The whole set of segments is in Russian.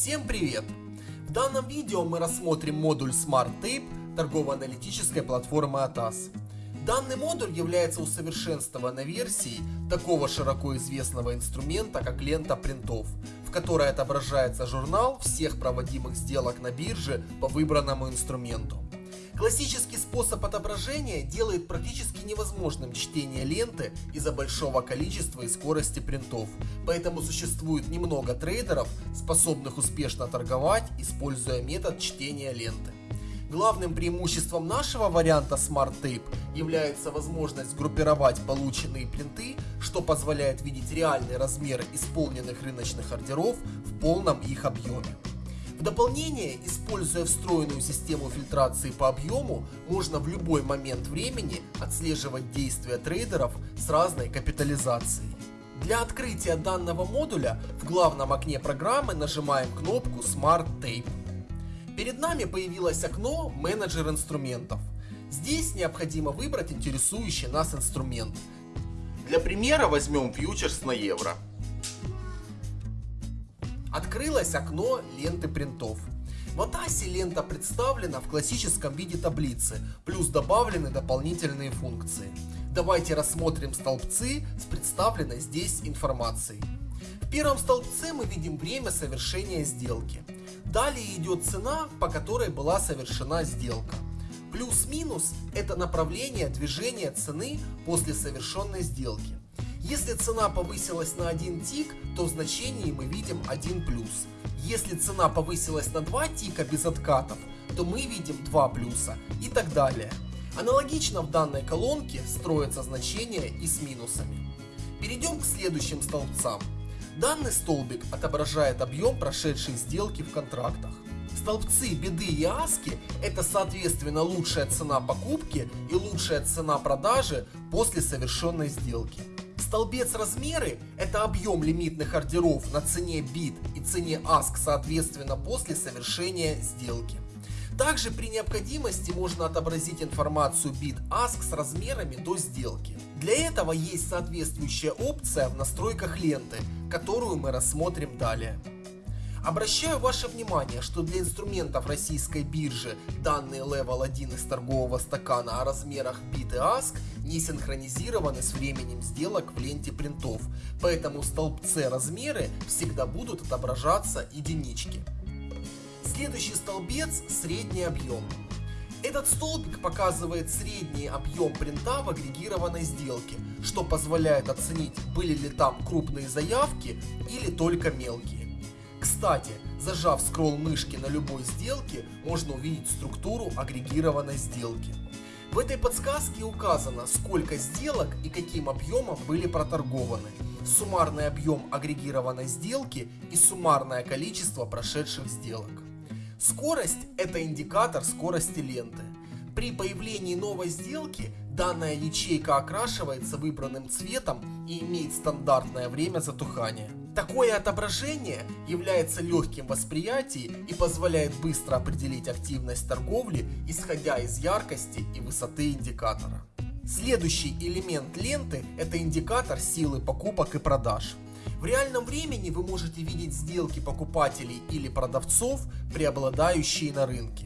Всем привет! В данном видео мы рассмотрим модуль Smart Tape торгово-аналитической платформы ATAS. Данный модуль является усовершенствованной версией такого широко известного инструмента, как лента принтов, в которой отображается журнал всех проводимых сделок на бирже по выбранному инструменту. Классический способ отображения делает практически невозможным чтение ленты из-за большого количества и скорости принтов, поэтому существует немного трейдеров, способных успешно торговать, используя метод чтения ленты. Главным преимуществом нашего варианта Smart Tape является возможность группировать полученные принты, что позволяет видеть реальный размер исполненных рыночных ордеров в полном их объеме. В дополнение, используя встроенную систему фильтрации по объему, можно в любой момент времени отслеживать действия трейдеров с разной капитализацией. Для открытия данного модуля в главном окне программы нажимаем кнопку Smart Tape. Перед нами появилось окно «Менеджер инструментов». Здесь необходимо выбрать интересующий нас инструмент. Для примера возьмем фьючерс на евро. Открылось окно ленты принтов. В Атасе лента представлена в классическом виде таблицы, плюс добавлены дополнительные функции. Давайте рассмотрим столбцы с представленной здесь информацией. В первом столбце мы видим время совершения сделки. Далее идет цена, по которой была совершена сделка. Плюс-минус – это направление движения цены после совершенной сделки. Если цена повысилась на 1 тик, то в значении мы видим 1 плюс. Если цена повысилась на 2 тика без откатов, то мы видим 2 плюса и так далее. Аналогично в данной колонке строятся значения и с минусами. Перейдем к следующим столбцам. Данный столбик отображает объем прошедшей сделки в контрактах. Столбцы беды и аски – это соответственно лучшая цена покупки и лучшая цена продажи после совершенной сделки. Столбец размеры – это объем лимитных ордеров на цене бит и цене ask соответственно после совершения сделки. Также при необходимости можно отобразить информацию бит ask с размерами до сделки. Для этого есть соответствующая опция в настройках ленты, которую мы рассмотрим далее. Обращаю ваше внимание, что для инструментов российской биржи данные Level 1 из торгового стакана о размерах bit и ask не синхронизированы с временем сделок в ленте принтов, поэтому в столбце размеры всегда будут отображаться единички. Следующий столбец – средний объем. Этот столбик показывает средний объем принта в агрегированной сделке, что позволяет оценить, были ли там крупные заявки или только мелкие. Кстати, зажав скролл мышки на любой сделке, можно увидеть структуру агрегированной сделки. В этой подсказке указано, сколько сделок и каким объемом были проторгованы, суммарный объем агрегированной сделки и суммарное количество прошедших сделок. Скорость – это индикатор скорости ленты. При появлении новой сделки данная ячейка окрашивается выбранным цветом и имеет стандартное время затухания. Такое отображение является легким в и позволяет быстро определить активность торговли, исходя из яркости и высоты индикатора. Следующий элемент ленты – это индикатор силы покупок и продаж. В реальном времени вы можете видеть сделки покупателей или продавцов, преобладающие на рынке.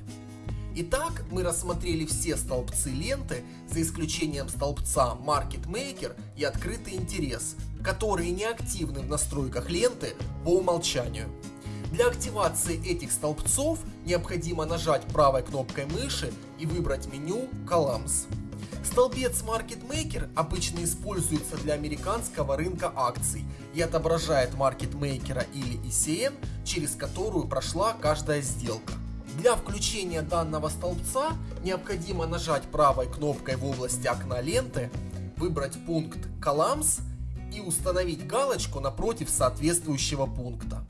Итак, мы рассмотрели все столбцы ленты, за исключением столбца Market Maker и Открытый интерес, которые не активны в настройках ленты по умолчанию. Для активации этих столбцов необходимо нажать правой кнопкой мыши и выбрать меню Columns. Столбец Market Maker обычно используется для американского рынка акций и отображает Market Maker или ECN, через которую прошла каждая сделка. Для включения данного столбца необходимо нажать правой кнопкой в области окна ленты, выбрать пункт Columns и установить галочку напротив соответствующего пункта.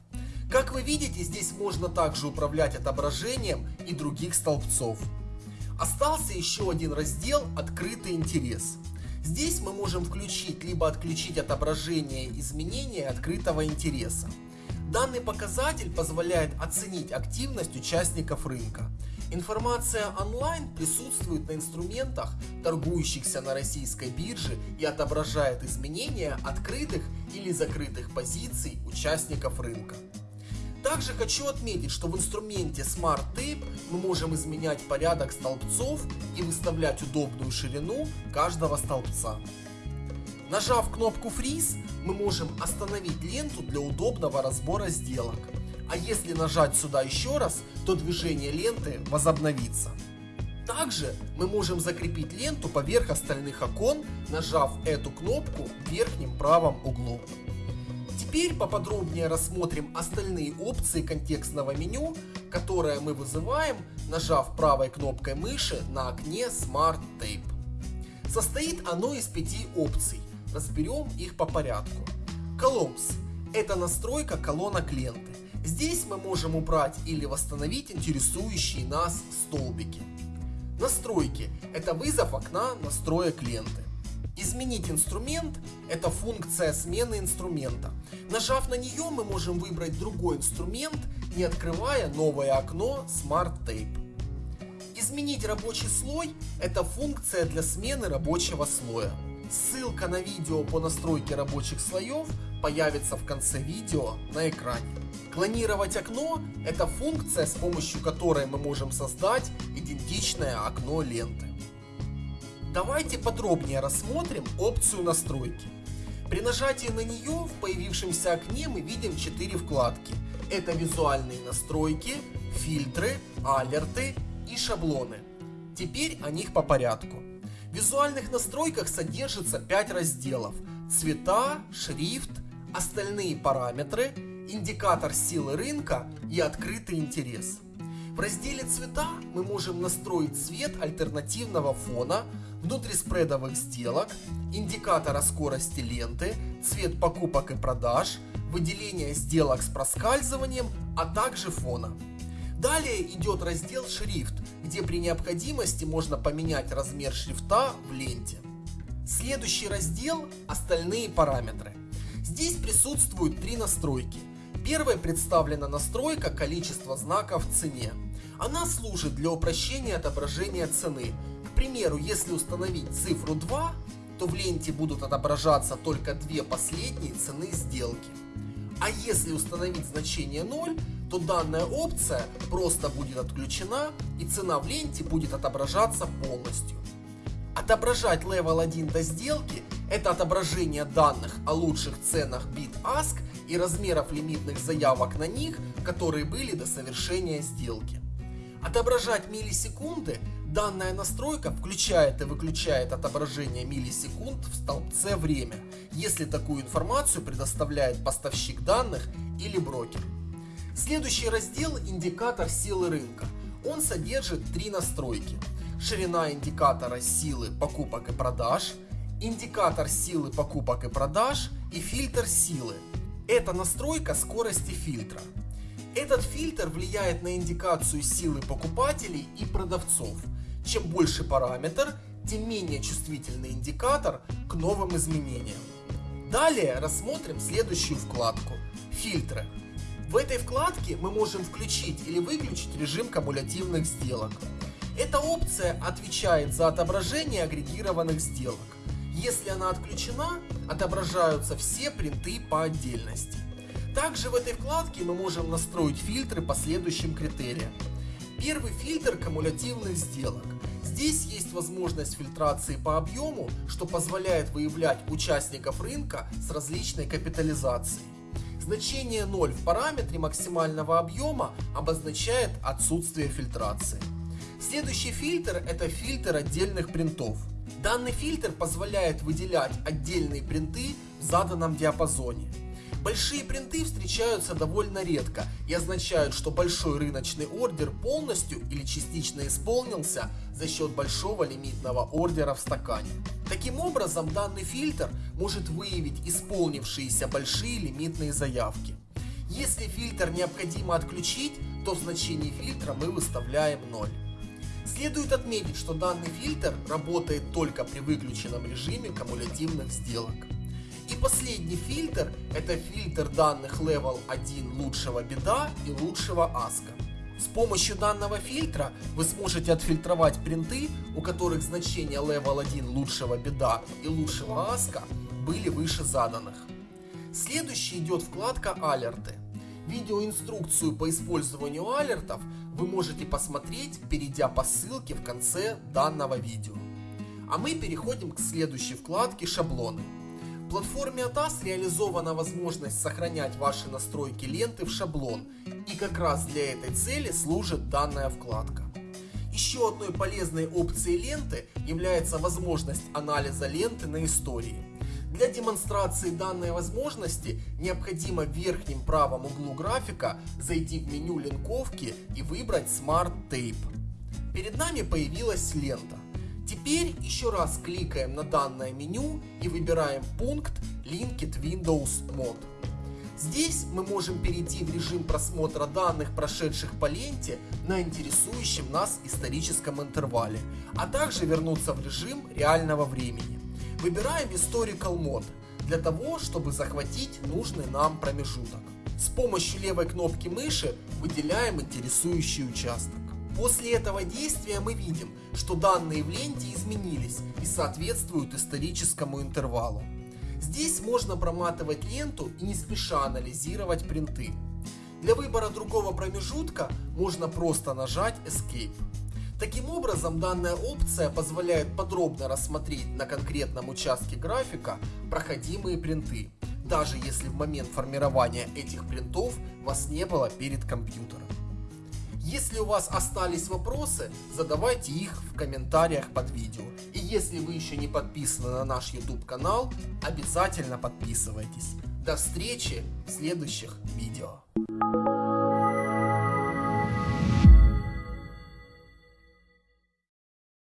Как вы видите, здесь можно также управлять отображением и других столбцов. Остался еще один раздел «Открытый интерес». Здесь мы можем включить либо отключить отображение изменения открытого интереса. Данный показатель позволяет оценить активность участников рынка. Информация онлайн присутствует на инструментах, торгующихся на российской бирже и отображает изменения открытых или закрытых позиций участников рынка. Также хочу отметить, что в инструменте Smart Tape мы можем изменять порядок столбцов и выставлять удобную ширину каждого столбца. Нажав кнопку Freeze, мы можем остановить ленту для удобного разбора сделок. А если нажать сюда еще раз, то движение ленты возобновится. Также мы можем закрепить ленту поверх остальных окон, нажав эту кнопку в верхнем правом углу. Теперь поподробнее рассмотрим остальные опции контекстного меню, которое мы вызываем, нажав правой кнопкой мыши на окне Smart Tape. Состоит оно из пяти опций. Разберем их по порядку. Columns – это настройка колонок ленты. Здесь мы можем убрать или восстановить интересующие нас столбики. Настройки – это вызов окна настроек ленты. Изменить инструмент – это функция смены инструмента. Нажав на нее, мы можем выбрать другой инструмент, не открывая новое окно Smart Tape. Изменить рабочий слой – это функция для смены рабочего слоя. Ссылка на видео по настройке рабочих слоев появится в конце видео на экране. Клонировать окно – это функция, с помощью которой мы можем создать идентичное окно ленты. Давайте подробнее рассмотрим опцию настройки. При нажатии на нее в появившемся окне мы видим 4 вкладки. Это визуальные настройки, фильтры, алерты и шаблоны. Теперь о них по порядку. Визуальных настройках содержится 5 разделов. Цвета, шрифт, остальные параметры, индикатор силы рынка и открытый интерес. В разделе цвета мы можем настроить цвет альтернативного фона, внутриспредовых сделок, индикатора скорости ленты, цвет покупок и продаж, выделение сделок с проскальзыванием, а также фона. Далее идет раздел «Шрифт», где при необходимости можно поменять размер шрифта в ленте. Следующий раздел «Остальные параметры». Здесь присутствуют три настройки. Первой представлена настройка количества знаков в цене. Она служит для упрощения отображения цены. К примеру, если установить цифру 2, то в ленте будут отображаться только две последние цены сделки. А если установить значение 0, то данная опция просто будет отключена и цена в ленте будет отображаться полностью. Отображать Level 1 до сделки – это отображение данных о лучших ценах BitAsk и размеров лимитных заявок на них, которые были до совершения сделки. Отображать миллисекунды – данная настройка включает и выключает отображение миллисекунд в столбце «Время», если такую информацию предоставляет поставщик данных или брокер. Следующий раздел – индикатор силы рынка. Он содержит три настройки. Ширина индикатора силы покупок и продаж, индикатор силы покупок и продаж и фильтр силы. Это настройка скорости фильтра. Этот фильтр влияет на индикацию силы покупателей и продавцов. Чем больше параметр, тем менее чувствительный индикатор к новым изменениям. Далее рассмотрим следующую вкладку – фильтры. В этой вкладке мы можем включить или выключить режим кумулятивных сделок. Эта опция отвечает за отображение агрегированных сделок. Если она отключена, отображаются все принты по отдельности. Также в этой вкладке мы можем настроить фильтры по следующим критериям. Первый фильтр кумулятивных сделок. Здесь есть возможность фильтрации по объему, что позволяет выявлять участников рынка с различной капитализацией. Значение 0 в параметре максимального объема обозначает отсутствие фильтрации. Следующий фильтр это фильтр отдельных принтов. Данный фильтр позволяет выделять отдельные принты в заданном диапазоне. Большие принты встречаются довольно редко и означают, что большой рыночный ордер полностью или частично исполнился за счет большого лимитного ордера в стакане. Таким образом, данный фильтр может выявить исполнившиеся большие лимитные заявки. Если фильтр необходимо отключить, то в значении фильтра мы выставляем 0. Следует отметить, что данный фильтр работает только при выключенном режиме кумулятивных сделок. Последний фильтр это фильтр данных Level 1 лучшего беда и лучшего аска. С помощью данного фильтра вы сможете отфильтровать принты, у которых значения Level 1 лучшего беда и лучшего аска были выше заданных. Следующий идет вкладка алерты. Видеоинструкцию по использованию алертов вы можете посмотреть, перейдя по ссылке в конце данного видео. А мы переходим к следующей вкладке «Шаблоны». В платформе ATAS реализована возможность сохранять ваши настройки ленты в шаблон, и как раз для этой цели служит данная вкладка. Еще одной полезной опцией ленты является возможность анализа ленты на истории. Для демонстрации данной возможности необходимо в верхнем правом углу графика зайти в меню линковки и выбрать Smart Tape. Перед нами появилась лента. Теперь еще раз кликаем на данное меню и выбираем пункт Linked Windows Mode. Здесь мы можем перейти в режим просмотра данных, прошедших по ленте на интересующем нас историческом интервале, а также вернуться в режим реального времени. Выбираем Historical Mode для того, чтобы захватить нужный нам промежуток. С помощью левой кнопки мыши выделяем интересующий участок. После этого действия мы видим, что данные в ленте изменились и соответствуют историческому интервалу. Здесь можно проматывать ленту и не спеша анализировать принты. Для выбора другого промежутка можно просто нажать Escape. Таким образом, данная опция позволяет подробно рассмотреть на конкретном участке графика проходимые принты, даже если в момент формирования этих принтов вас не было перед компьютером. Если у вас остались вопросы, задавайте их в комментариях под видео. И если вы еще не подписаны на наш YouTube канал, обязательно подписывайтесь. До встречи в следующих видео.